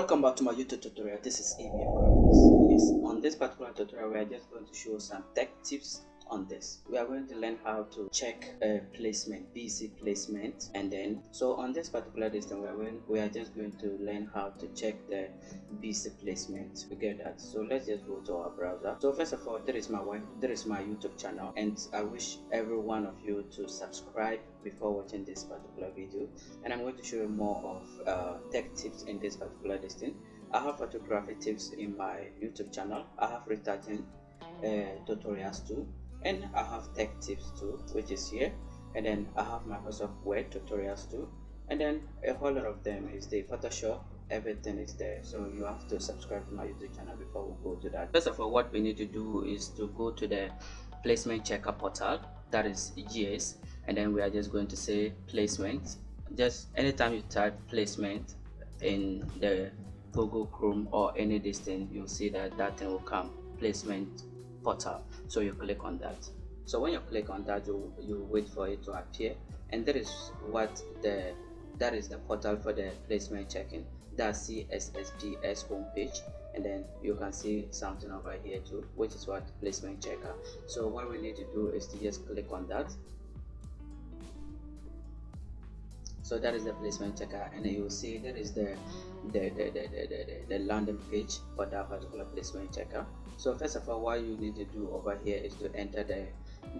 Welcome back to my YouTube tutorial. This is Graphics. Yes, on this particular tutorial, we are just going to show some tech tips on this. We are going to learn how to check uh, placement bc placement and then so on this particular distance we are, going, we are just going to learn how to check the bc placement we get that so let's just go to our browser. So first of all there is my one there is my youtube channel and i wish every one of you to subscribe before watching this particular video. And i'm going to show you more of uh, tech tips in this particular distance i have photography tips in my youtube channel. I have retouching uh, tutorials too and I have tech tips too which is here. And then I have Microsoft Word tutorials too. And then a whole lot of them is the Photoshop. Everything is there. So you have to subscribe to my YouTube channel before we go to that. First of all what we need to do is to go to the placement checker portal. That is GS and then we are just going to say placement. Just anytime you type placement in the Google Chrome or any distance you'll see that that thing will come. Placement portal so you click on that. So when you click on that you you wait for it to appear. And that is what the that is the portal for the placement checking. That's CSSPS homepage. And then you can see something over here too which is what placement checker. So what we need to do is to just click on that so that is the placement checker and you will see that is the the, the, the, the, the, landing page for that particular placement checker so first of all what you need to do over here is to enter the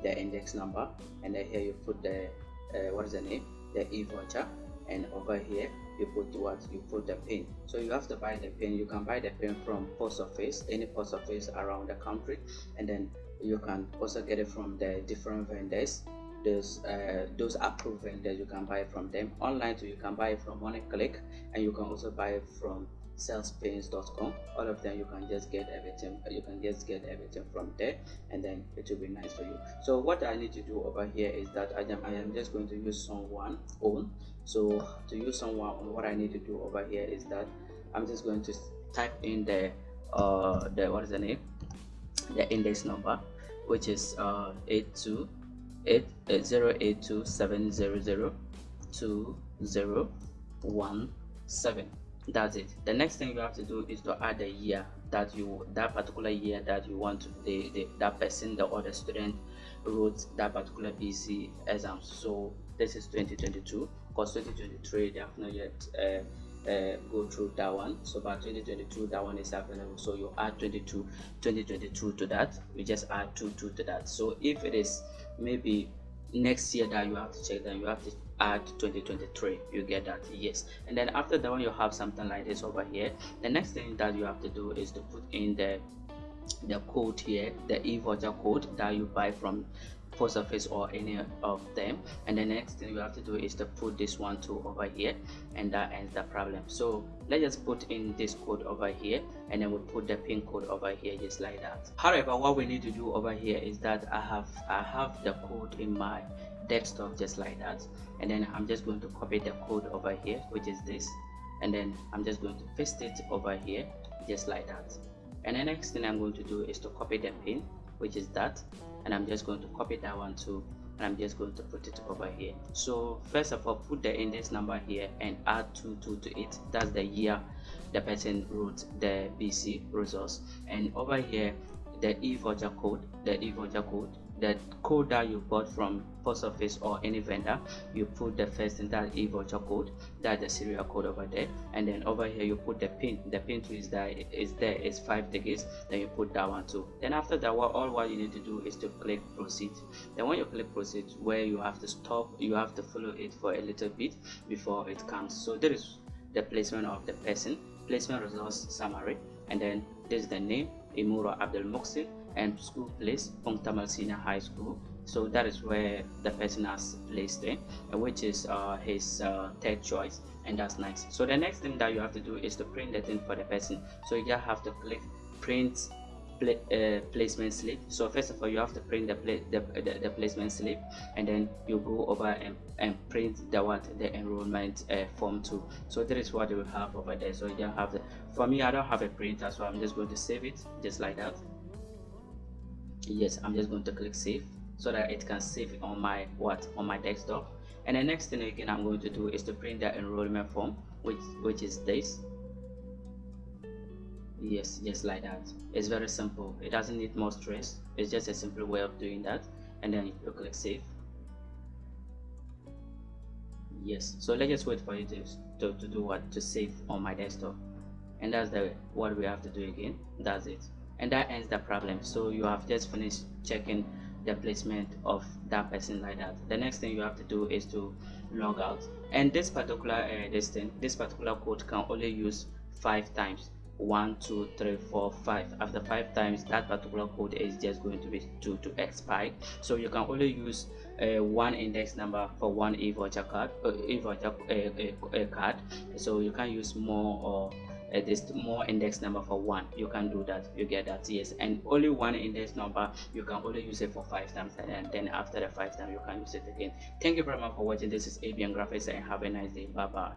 the index number. And then here you put the uh, what is the name? The e-voucher. And over here you put what? You put the pin. So you have to buy the pin. You can buy the pin from post office any post office around the country. And then you can also get it from the different vendors those uh, those approved vendors you can buy from them. Online too you can buy from one click and you can also buy from salespains.com all of them you can just get everything you can just get everything from there and then it will be nice for you. So what i need to do over here is that i am, I am just going to use someone own. So to use someone what i need to do over here is that i'm just going to type in the uh the what is the name? The index number which is uh 82 eight zero eight two seven zero zero two zero one seven. That's it. The next thing you have to do is to add the year that you that particular year that you want to the, the that person the other student wrote that particular bc exam. So this is 2022 because 2023 they have not yet uh, uh, go through that one. So by 2022 that one is available so you add 22 2022 to that. We just add 2 2 to that. So if it is maybe next year that you have to check then you have to add 2023 you get that yes. And then after that one you have something like this over here. The next thing that you have to do is to put in the the code here the e-voucher code that you buy from office or any of them. And the next thing you have to do is to put this one to over here and that ends the problem. So let's just put in this code over here and then we'll put the pin code over here just like that. However what we need to do over here is that i have i have the code in my desktop just like that. And then i'm just going to copy the code over here which is this. And then i'm just going to paste it over here just like that. And the next thing i'm going to do is to copy the pin which is that and i'm just going to copy that one too and i'm just going to put it over here. So first of all put the index number here and add 2 2 to it. That's the year the person wrote the bc results. And over here the e-voucher code the e-voucher code the code that you bought from post office or any vendor you put the first in that e-voucher code that the serial code over there. And then over here you put the pin the pin is there is there is five digits then you put that one too. Then after that what all what you need to do is to click proceed. Then when you click proceed where you have to stop you have to follow it for a little bit before it comes. So there is the placement of the person placement results summary and then this is the name Imura Abdul Muxin and school place Pong-Tamale Senior High School. So that is where the person has placed it which is uh, his uh, third choice and that's nice. So the next thing that you have to do is to print the thing for the person. So you just have to click print uh, placement slip. So first of all you have to print the, the, the, the, placement slip and then you go over and, and print the what the enrollment uh, form too. So that is what you have over there. So you have the for me i don't have a printer so i'm just going to save it just like that yes i'm just going to click save so that it can save on my what on my desktop. And the next thing again i'm going to do is to print the enrollment form which which is this. Yes just like that. It's very simple. It doesn't need more stress. It's just a simple way of doing that. And then you click save. Yes so let's just wait for you to, to, to do what to save on my desktop. And that's the what we have to do again. That's it and that ends the problem. So you have just finished checking the placement of that person like that. The next thing you have to do is to log out. And this particular uh, this thing this particular code can only use five times. One two three four five. After five times that particular code is just going to be to to expire. So you can only use uh, one index number for one e-voucher card uh, e-voucher uh, uh, card. So you can use more or uh, this more index number for one. You can do that. You get that yes. And only one index number you can only use it for five times and then after the five times you can use it again. Thank you very much for watching. This is abn graphics and have a nice day. Bye bye